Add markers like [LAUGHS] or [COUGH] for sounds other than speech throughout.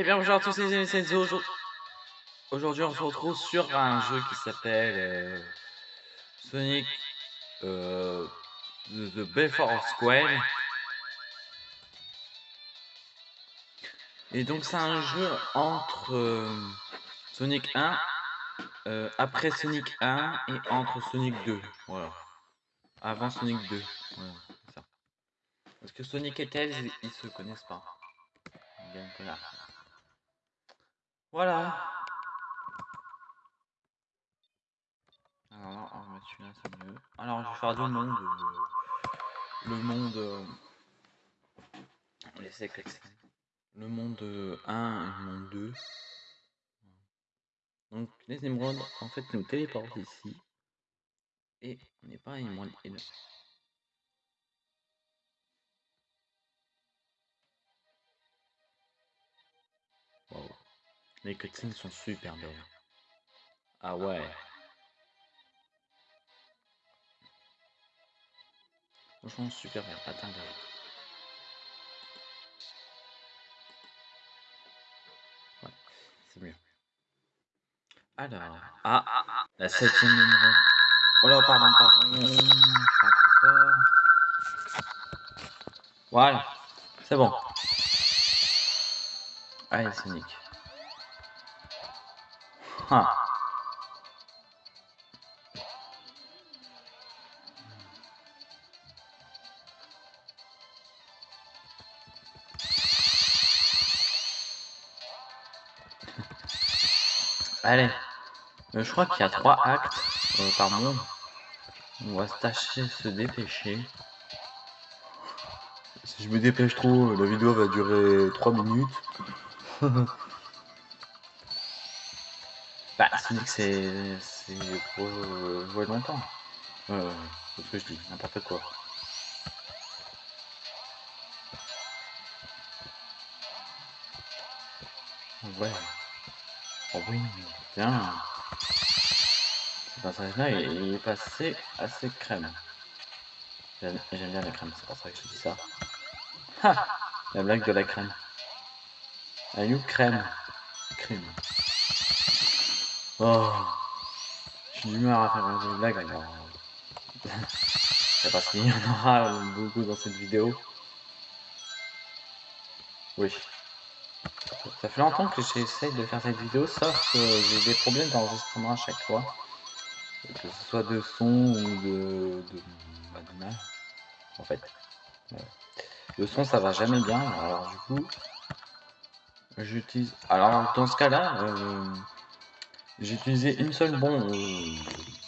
Eh bien bonjour à tous les amis, c'est Enzo. Aujourd'hui on se retrouve sur un jeu qui s'appelle euh, Sonic euh, The, Belfort Square. Et donc c'est un jeu entre euh, Sonic 1, euh, après Sonic 1 et entre Sonic 2. Voilà. Avant Sonic 2. Voilà. Parce que Sonic et Tails, ils, se connaissent pas. Bien que là. Voilà. Alors là, on va mettre celui-là, c'est mieux. Alors, je vais faire deux mondes. euh, le monde. Euh... On laisse avec l'accès. Le monde euh, 1 et le monde 2. Donc, les émeraudes, en fait, nous téléportent ici. Et on n'est pas à émeraude. et là. Les cutscenes sont super belles. Ah ouais. Franchement, super bien. Attends. Ouais, c'est mieux. Alors, ah, la septième émeraude. Oh là, pardon, pardon. Voilà, c'est bon. Allez, Sonic. [LAUGHS] Allez, Euh, je crois qu'il y a trois actes euh, par monde. On va se tâcher de se dépêcher. Si je me dépêche trop, la vidéo va durer 3 minutes. [LAUGHS] bah, Sonic, c'est c'est euh, jouer longtemps. Euh, c'est ce que je dis, n'importe quoi. Ouais. Oh oui, tiens. Ce passage-là, il il est passé assez crème. J'aime bien la crème, c'est pour ça que je dis ça. Ha La blague de la crème. La you crème. Crème. Oh. J'ai mal à faire des blagues alors. C'est parce qu'il y en aura beaucoup dans cette vidéo. Oui. Ça fait longtemps que j'essaye de faire cette vidéo, sauf que j'ai des problèmes d'enregistrement à chaque fois. Que ce soit de son ou de, bah, en fait. Le son, ça va jamais bien, alors du coup, j'utilise... Alors, dans ce cas-là, euh, j'ai utilisé une seule bon euh,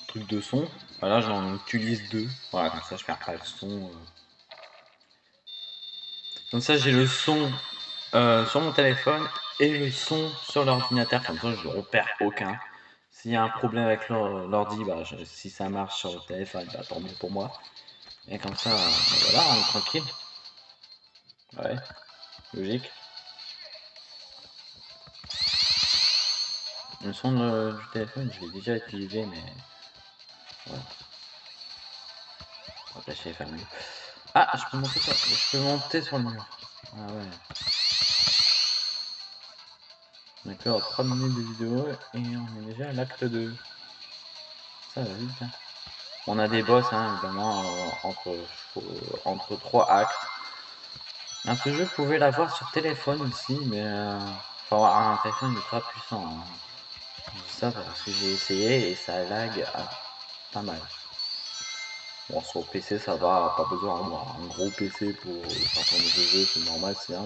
truc de son. Voilà, j'en utilise deux. Voilà, comme ça, je perds pas le son. euh. Comme ça, j'ai le son euh, sur mon téléphone et le son sur l'ordinateur. Comme ça, je ne repère aucun. S'il y a un problème avec l'or- l'ordi, bah, si ça marche sur le téléphone, bah, tant mieux pour moi. Et comme ça, euh, voilà, on est tranquille. Ouais, logique. Le son du téléphone, je l'ai déjà utilisé, mais... De faire mieux. Ah, je peux monter sur, je peux monter sur le mur. Ah ouais. D'accord, 3 minutes de vidéo et on est déjà à l'acte 2. Ça va vite. hein. On a des boss, hein, évidemment, euh, entre, euh, entre 3 actes. Un ce jeu, vous pouvez l'avoir sur téléphone aussi, mais euh, faut avoir un téléphone ultra puissant. hein. Ça parce que j'ai essayé et ça lag pas mal. Bon, sur PC, ça va, pas besoin d'avoir un gros PC pour faire tourner ce jeu, c'est normal, c'est un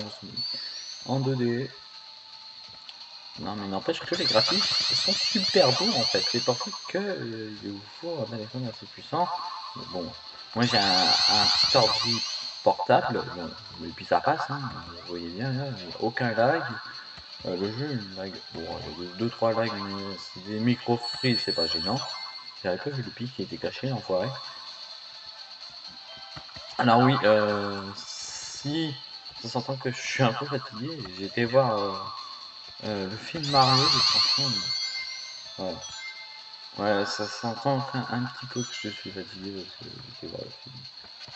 en 2D. Non, mais n'empêche que les graphismes sont super beaux en fait. C'est pour ça que euh, il faut un téléphone assez puissant. Bon, moi j'ai un, un petit ordi portable, bon, et puis ça passe, hein, vous voyez bien, là, aucun lag. Euh, le jeu, il lag, bon, il y a 2-3 lags, mais des micro freeze, c'est pas gênant. J'avais pas vu le pic qui était caché, l'enfoiré. Alors oui, euh, si ça s'entend que je suis un peu fatigué, j'ai été voir euh, euh, le film Mario, et franchement, ouais. Ouais, ça s'entend un petit peu que je suis fatigué parce que j'ai voir le film.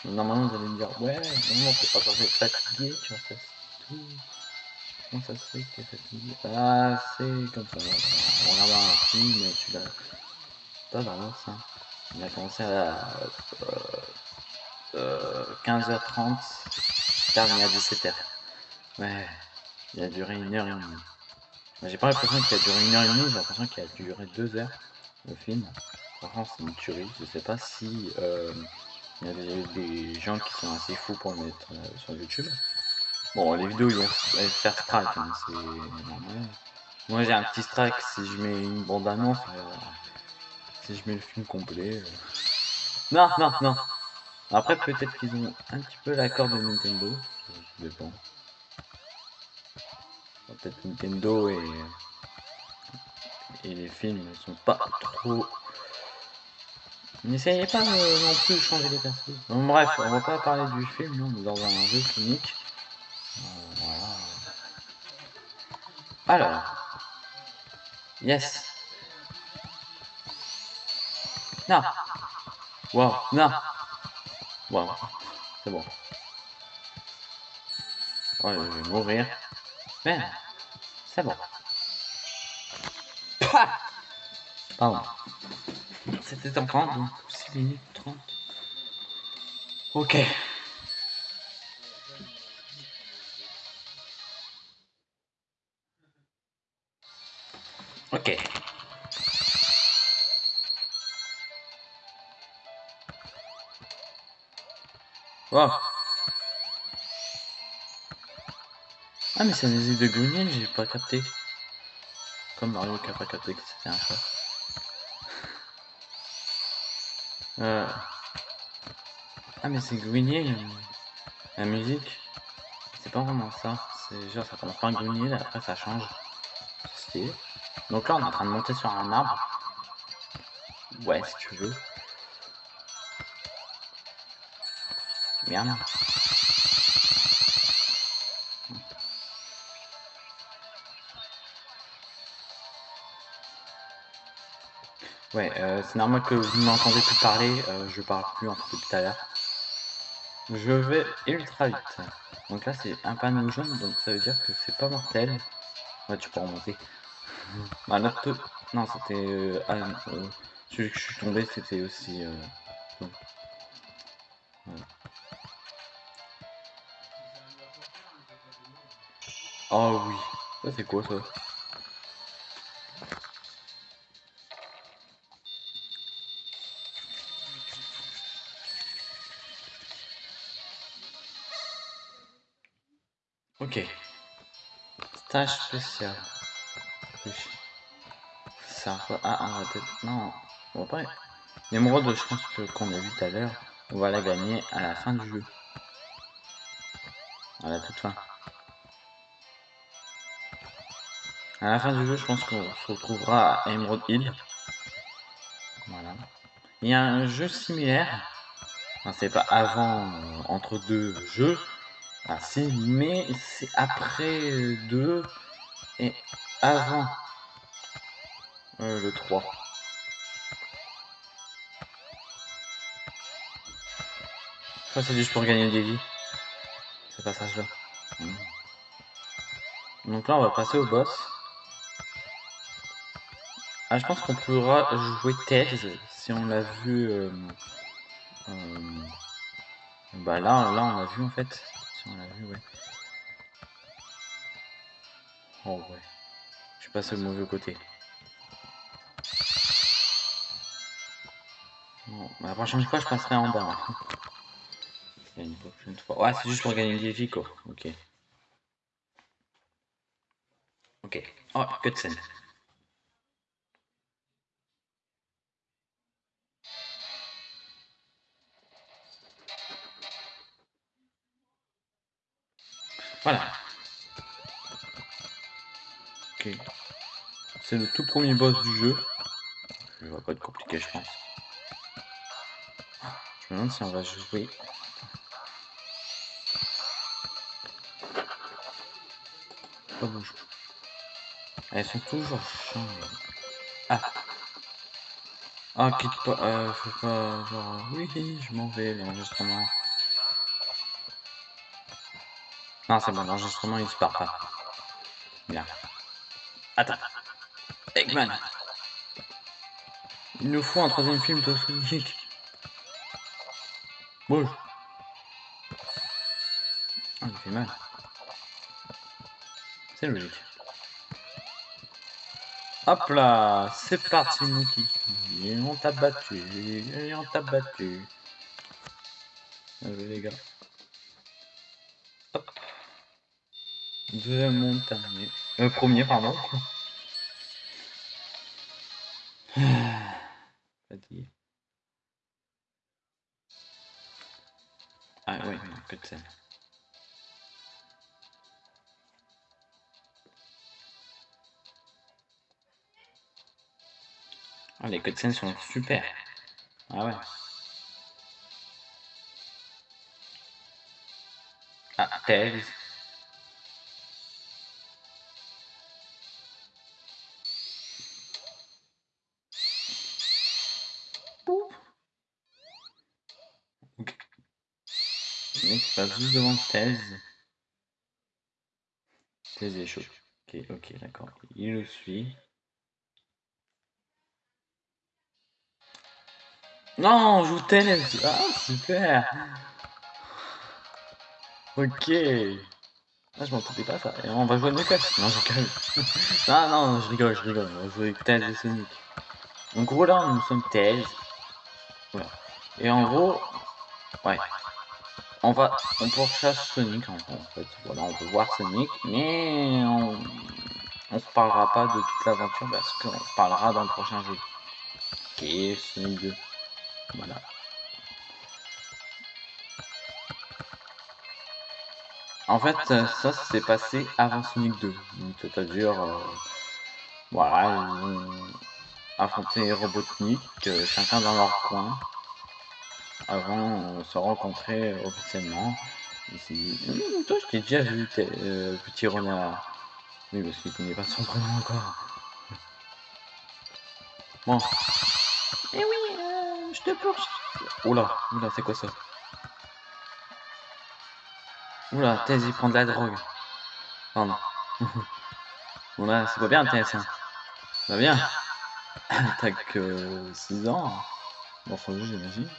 Normalement, vous allez me dire, ouais, non, t'es pas censé être fatigué, tu vois, ça tout. Comment ça se fait qu'il est fatigué Ah, c'est comme ça. On regarde un film, mais tu l'as. Pas vraiment ça. On a commencé à euh, euh, 15h30, terminé à 17h. Ouais, il a duré une heure et demie. J'ai pas l'impression qu'il a duré une heure et demie, j'ai l'impression qu'il a duré deux heures le film. Franchement, c'est une tuerie. Je sais pas si euh, il y a des, gens qui sont assez fous pour le mettre euh, sur YouTube. Bon, les vidéos, ils vont faire strike, hein. Moi, j'ai un petit strike si je mets une bande-annonce, euh, si je mets le film complet. Euh. Non, non, non. Après, peut-être qu'ils ont un petit peu l'accord de Nintendo, ça dépend. Peut-être Nintendo et, et les films ne sont pas trop N'essayez pas euh, non plus de changer les persos. Bon, bref, on va pas parler du film, non, on est dans un jeu clinique. Voilà. Alors. Yes. Non. Wow, non. Wow. C'est bon. Oh, je vais mourir. Mais, c'est bon. Pardon. C'était en 30, donc 6 minutes 30. Ok. Ok. Wow. Ah mais c'est un musique de Green j'ai pas capté. Comme Mario qui a pas capté que c'était un chat. [LAUGHS] Euh... Ah mais c'est Grenier la musique. C'est pas vraiment ça. C'est genre ça commence par un après ça change. C'est Donc là on est en train de monter sur un arbre. Ouais si tu veux. Merde. Ouais, euh, c'est normal que vous m'entendez plus parler, euh, je parle plus en fait depuis tout à l'heure. Je vais ultra vite. Donc là c'est un panneau jaune, donc ça veut dire que c'est pas mortel. Ouais, tu peux remonter. Bah, notre... Non, c'était... Euh, ah, euh, celui que je suis tombé, c'était aussi... Euh... Oh oui, ça c'est quoi ça? Ok. Stage spécial. Ça va... Ah, peut-être... Non, on va pas... L'émeraude, je pense qu'on a vu tout à l'heure, on va la gagner à la fin du jeu. À la toute fin. À la fin du jeu, je pense qu'on se retrouvera à Emerald Hill. Voilà. Il y a un jeu similaire. C'est pas avant, euh, entre deux jeux. Ah si, mais c'est après 2 et avant euh, le 3. Ça c'est juste pour gagner des vies. Ce passage là. Hmm. Donc là on va passer au boss. Ah, je pense qu'on pourra jouer Tails si on l'a vu. Euh, euh, bah là, là, on l'a vu en fait. Si on l'a vu, ouais. Oh ouais. Je suis au mauvais côté. Bon, bah, la prochaine fois, je passerai en bas. Hein. Une prochaine fois. Ouais, c'est juste pour gagner des vies, quoi. Ok. Ok. Oh, que de scène. Voilà. Ok. C'est le tout premier boss du jeu. Il va pas être compliqué, je pense. Je me demande si on va jouer. Elles sont toujours chiantes. Ah. Ah, quitte pas. Euh, pas. Genre. Oui, je m'en vais, l'enregistrement. Non, c'est bon, l'enregistrement il se part pas. Bien. Attends. Eggman. Il nous faut un troisième film de Sonic. Bouge. Il fait mal. C'est logique. Hop là, c'est parti Mookie. Et on t'a battu, et on t'a battu. Les gars. Hop. Monde terminé. Euh, premier, pardon. Fatigué. Ah ouais, que de scène. Ah, les cutscenes sont super. Ah ouais. Ah, Tails. Mec passe juste devant Tails. Tails est chaud. Ok, ok, d'accord. Il le suit. Non, on joue Tails. Ah, super. Ok. Ah, je m'entendais pas ça. Et on va jouer Knuckles. Non, je [LAUGHS] non, non, je rigole, je rigole. On va jouer Tails et Sonic. En gros, là, nous sommes Tails. Voilà. Et en gros, ouais. On va, on pourchasse Sonic en, fait. Voilà, on peut voir Sonic, mais on, on se parlera pas de toute l'aventure parce qu'on se parlera dans le prochain jeu. Ok, Sonic 2. Voilà. En fait, ça, s'est passé avant Sonic 2. Donc, c'est-à-dire, euh, voilà, ils ont affronté Robotnik, euh, chacun dans leur coin, avant de se rencontrer officiellement. Ici, mmh, toi, je t'ai déjà vu, euh, petit renard. Oui, parce qu'il connaît pas son prénom encore. Bon. Eh oui, euh, je te poursuis. Oula, oula, c'est quoi ça? Oula, Thèse, il prend de la drogue? Pardon. [LAUGHS] Oula, c'est pas bien, Thèse. Hein. Ça va bien? [LAUGHS] T'as que 6 ans. Bon, faut juste, j'imagine.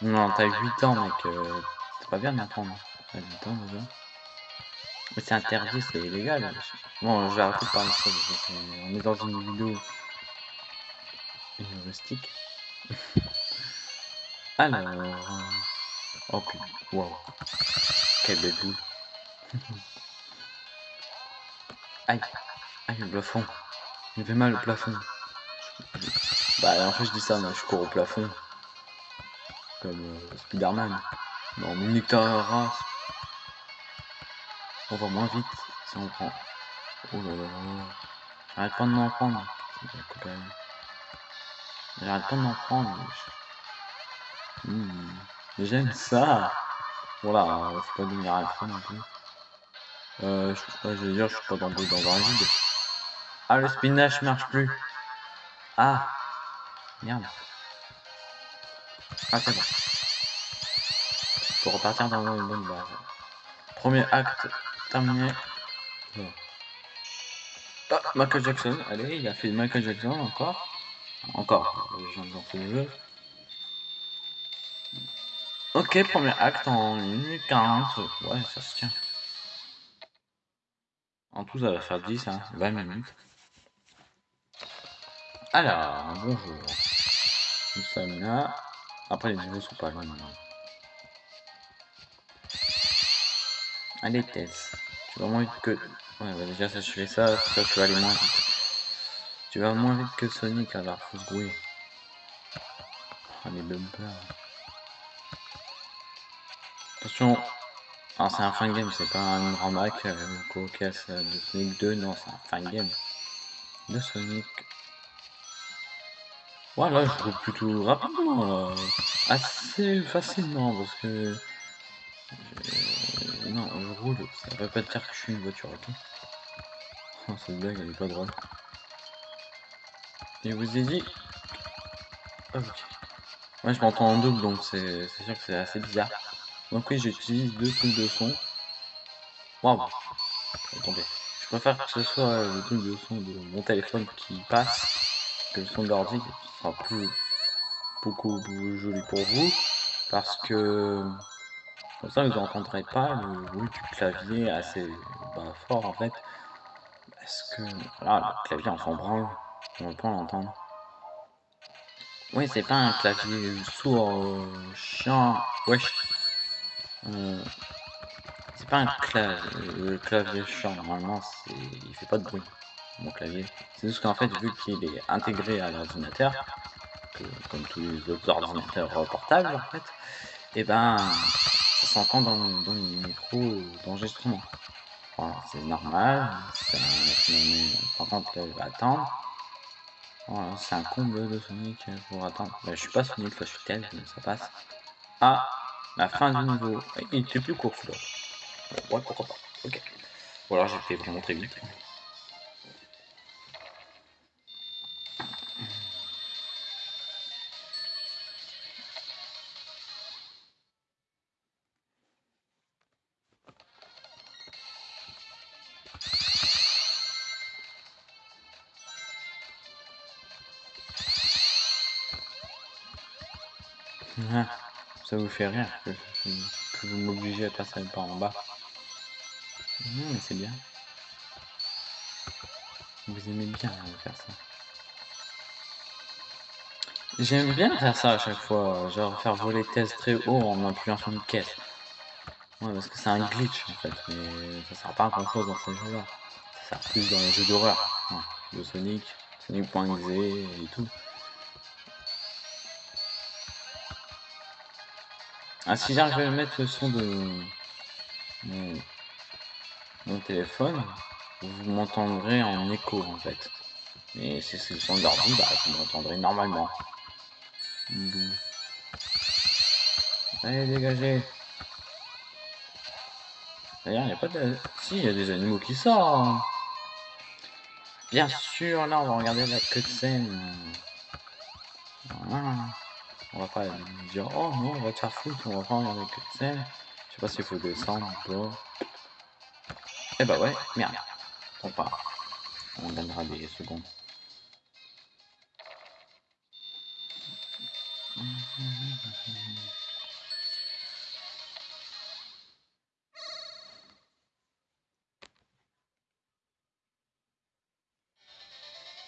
Non, t'as 8 ans, mec. Euh, c'est pas bien d'apprendre. T'as 8 ans déjà. Mais c'est interdit, c'est illégal. Bon, je vais arrêter de parler de ça. Parce on est dans une vidéo humoristique. Alors. Oh putain, wow. Quelle belle boule. aïe, aïe, le plafond. Il me fait mal le plafond. Bah, en fait, je dis ça, moi, je cours au plafond. Comme euh, Spider-Man. Non, mais. On va moins vite si on prend. Oh là là là. J'arrête pas de m'en prendre. J'arrête pas de m'en prendre. Mmh. J'aime ça. Voilà, faut pas devenir un non plus. Euh, je, ouais, je veux dire, je suis pas dans, dans un vide. Ah, le spinach marche plus. Ah. Merde. Ah, c'est bon. Pour repartir dans une bonne base. Premier acte terminé. Voilà. Ah, Michael Jackson. Allez, il a fait Michael Jackson encore. Encore. Le jeu. Ok, premier acte en 1 minute 40. Ouais, ça se tient. En tout, ça va faire 10, hein, 20 minutes. Alors, bonjour. Nous sommes là. Après, les niveaux sont pas loin maintenant. Allez, Tess. Tu vas moins vite que... Ouais, bah déjà, ça, je fais ça. Ça, tu vas aller moins vite. Tu vas moins vite que Sonic, alors faut se grouiller. Oh, les bumpers. Attention, ah, c'est un fin game, c'est pas un grand Mac euh, cocasse euh, de Sonic 2, non, c'est un fin game de Sonic. Voilà, je roule plutôt rapidement, là. assez facilement, parce que... Non, je roule, ça veut pas dire que je suis une voiture, ok oh, Cette blague, elle est pas drôle. Et vous ai dit... Ok. Moi, je m'entends en double, donc c'est sûr que c'est assez bizarre. Donc oui, j'utilise deux trucs de son. Waouh Attendez. Je préfère que ce soit le truc de son de mon téléphone qui passe que le son de l'ordi, sera plus beaucoup plus joli pour vous parce que comme ça vous n'entendrez pas le bruit du clavier assez bah, fort en fait. Parce que voilà le clavier en s'en branle on va pas l'entendre. Oui c'est pas un clavier sourd euh, chiant wesh. Euh, c'est pas un clavier, clavier chiant normalement il fait pas de bruit mon clavier c'est juste qu'en fait vu qu'il est intégré à l'ordinateur comme tous les autres ordinateurs portables en fait, et eh ben ça s'entend dans, dans le micro d'enregistrement. Voilà, c'est normal, je vais attendre. Voilà, c'est un comble de Sonic pour attendre. Bah, je suis pas Sonic, je suis tel, mais ça passe. Ah, la fin du niveau. Il était plus court celui-là. Ouais, pourquoi pas. Ok. Ou alors j'ai vraiment très vite. Ah, ça vous fait rire que, vous m'obligez à passer par en bas. Non, mais c'est bien. Vous aimez bien faire ça. J'aime bien faire ça à chaque fois, genre faire voler thèse très haut en appuyant sur une caisse. Ouais, parce que c'est un glitch en fait, mais ça sert pas à grand chose dans ce jeu là. Ça sert plus dans les jeux d'horreur, de Sonic, Sonic.exe et tout. Ah, si j'arrive à mettre le son de mon, téléphone, vous m'entendrez en écho en fait. Et si c'est le son d'ordi, bah, vous m'entendrez normalement. Allez, dégagez. D'ailleurs, il n'y a pas de... Si, il y a des animaux qui sortent. Bien sûr, là, on va regarder la cutscene. Voilà. On va pas dire oh non on va te faire foutre, on va prendre avec scène. Je sais pas s'il faut descendre ou pas. Eh bah ouais, merde. On part. On donnera des secondes.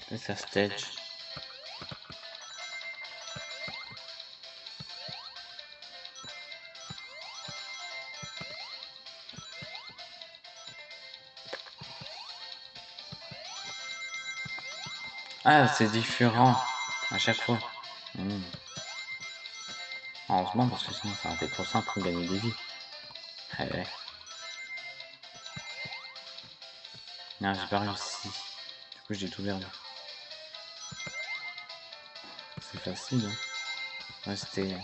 C'est ça stage. Ah, c'est différent à chaque fois. Hmm. Heureusement, parce que sinon ça aurait été trop simple pour gagner des vies. Eh ouais. Non, j'ai pas réussi. Du coup, j'ai tout perdu. C'est facile, hein. Ouais, c'était...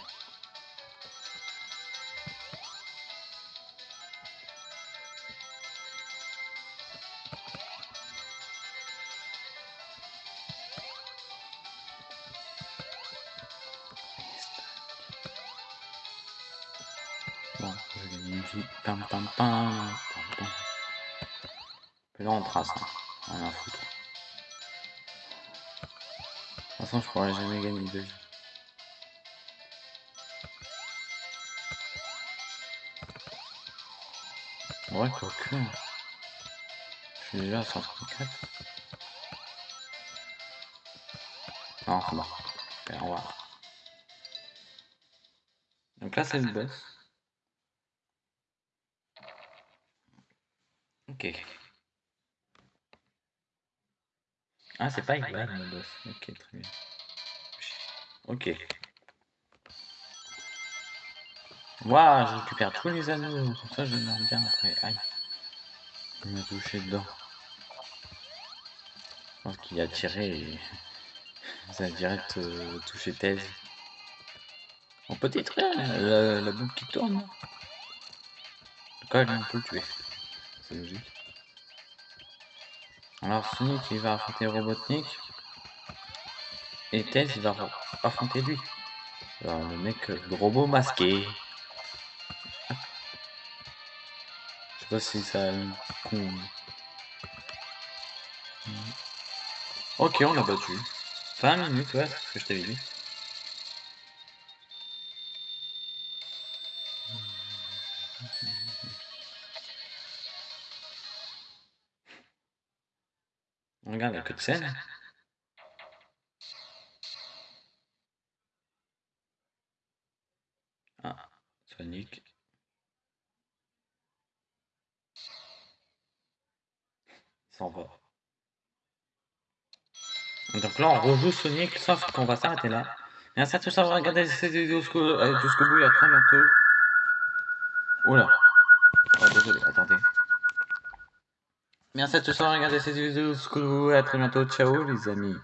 Pam pam pam. pam, pam. Là, on trace. Hein. Rien à foutre. De toute façon, je pourrais jamais gagner de vie. Ouais, quoi que. Je suis déjà à 134. Non, c'est bon. On va. Donc là, c'est le boss. Ok. Ah, c'est pas Ivan le boss. Ok, très bien. Ok. Waouh, je récupère tous les anneaux. Comme ça, je m'en bien après. Aïe. Il m'a touché dedans. Je pense qu'il a tiré et [LAUGHS] ça a direct euh, touché thèse. On peut détruire la, la, boucle qui tourne. Cas, on peut le tuer c'est logique. Alors Sonic il va affronter Robotnik. Et Tails va affronter lui. Le mec euh, le robot masqué. Je sais pas si ça con. Ok on l'a battu. 20 minutes ouais, c'est ce que je t'avais dit. Regarde, il n'y a que de scène. Ah, Sonic. S'en va. Donc là, on rejoue Sonic, sauf qu'on va s'arrêter là. Merci à tous d'avoir regardé cette vidéo jusqu'au euh, jusqu'au bout et à très bientôt. Oula. Oh, désolé, attendez. Merci à tous d'avoir regardé cette vidéo à très bientôt. Ciao les amis.